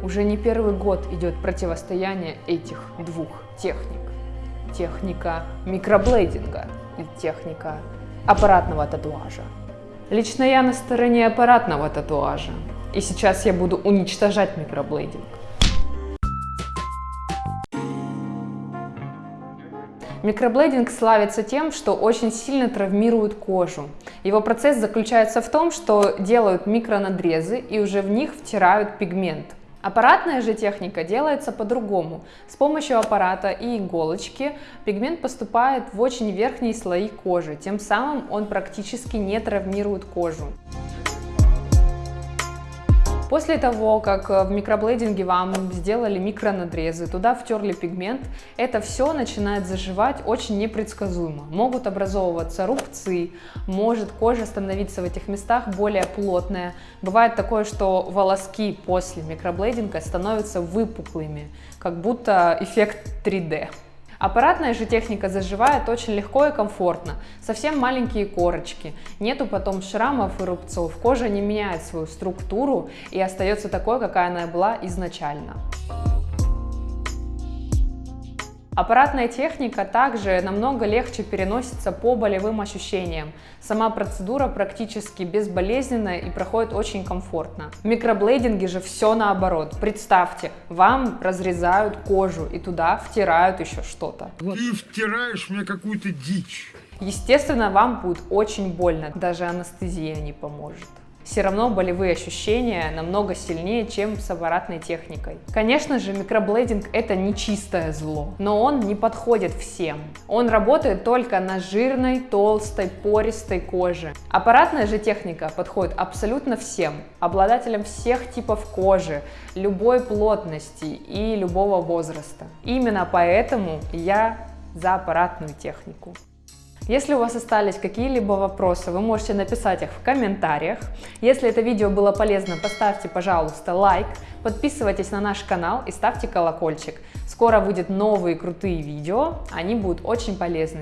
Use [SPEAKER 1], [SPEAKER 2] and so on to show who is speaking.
[SPEAKER 1] Уже не первый год идет противостояние этих двух техник. Техника микроблейдинга и техника аппаратного татуажа. Лично я на стороне аппаратного татуажа. И сейчас я буду уничтожать микроблейдинг. Микроблейдинг славится тем, что очень сильно травмирует кожу. Его процесс заключается в том, что делают микронадрезы и уже в них втирают пигмент. Аппаратная же техника делается по-другому. С помощью аппарата и иголочки пигмент поступает в очень верхние слои кожи, тем самым он практически не травмирует кожу. После того, как э, в микроблейдинге вам сделали микронадрезы, туда втерли пигмент, это все начинает заживать очень непредсказуемо. Могут образовываться рубцы, может кожа становиться в этих местах более плотная. Бывает такое, что волоски после микроблейдинга становятся выпуклыми, как будто эффект 3D. Аппаратная же техника заживает очень легко и комфортно, совсем маленькие корочки, нету потом шрамов и рубцов, кожа не меняет свою структуру и остается такой, какая она была изначально. Аппаратная техника также намного легче переносится по болевым ощущениям. Сама процедура практически безболезненная и проходит очень комфортно. В микроблейдинге же все наоборот. Представьте, вам разрезают кожу и туда втирают еще что-то.
[SPEAKER 2] Ты втираешь мне какую-то дичь.
[SPEAKER 1] Естественно, вам будет очень больно, даже анестезия не поможет все равно болевые ощущения намного сильнее, чем с аппаратной техникой. Конечно же, микроблейдинг это не чистое зло, но он не подходит всем. Он работает только на жирной, толстой, пористой коже. Аппаратная же техника подходит абсолютно всем, обладателям всех типов кожи, любой плотности и любого возраста. Именно поэтому я за аппаратную технику. Если у вас остались какие-либо вопросы, вы можете написать их в комментариях. Если это видео было полезно, поставьте, пожалуйста, лайк, подписывайтесь на наш канал и ставьте колокольчик. Скоро выйдут новые крутые видео, они будут очень полезны.